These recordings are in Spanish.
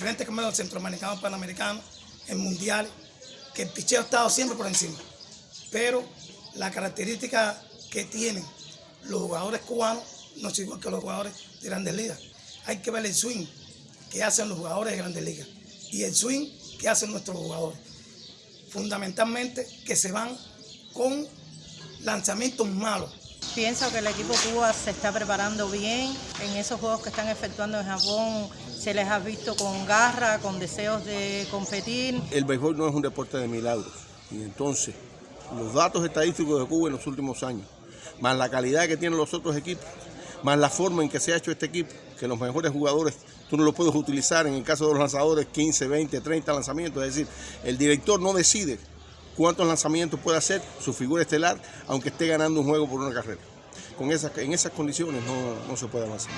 especialmente como el centroamericano, panamericano, en mundiales, que el picheo ha estado siempre por encima. Pero la característica que tienen los jugadores cubanos no es igual que los jugadores de grandes ligas. Hay que ver el swing que hacen los jugadores de grandes ligas y el swing que hacen nuestros jugadores. Fundamentalmente que se van con lanzamientos malos. Pienso que el equipo Cuba se está preparando bien. En esos juegos que están efectuando en Japón se les ha visto con garra, con deseos de competir. El béisbol no es un deporte de milagros. Y entonces, los datos estadísticos de Cuba en los últimos años, más la calidad que tienen los otros equipos, más la forma en que se ha hecho este equipo, que los mejores jugadores tú no los puedes utilizar en el caso de los lanzadores 15, 20, 30 lanzamientos. Es decir, el director no decide cuántos lanzamientos puede hacer su figura estelar, aunque esté ganando un juego por una carrera. Con esas, en esas condiciones no, no se puede avanzar.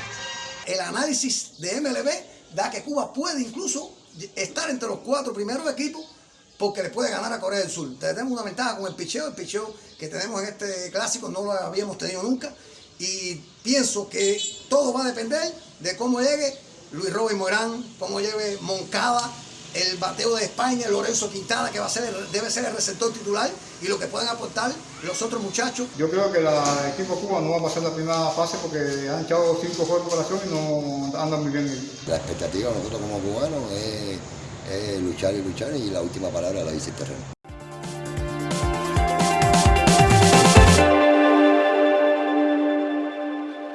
El análisis de MLB da que Cuba puede incluso estar entre los cuatro primeros equipos porque le puede ganar a Corea del Sur. Tenemos una ventaja con el picheo, el picheo que tenemos en este clásico no lo habíamos tenido nunca y pienso que todo va a depender de cómo llegue Luis Robin Morán, cómo lleve Moncada, el bateo de España, Lorenzo Quintana, que va a ser, debe ser el receptor titular, y lo que pueden aportar los otros muchachos. Yo creo que el equipo Cuba no va a pasar la primera fase porque han echado cinco juegos de preparación y no andan muy bien. La expectativa nosotros como cubanos es, es luchar y luchar y la última palabra la dice el terreno.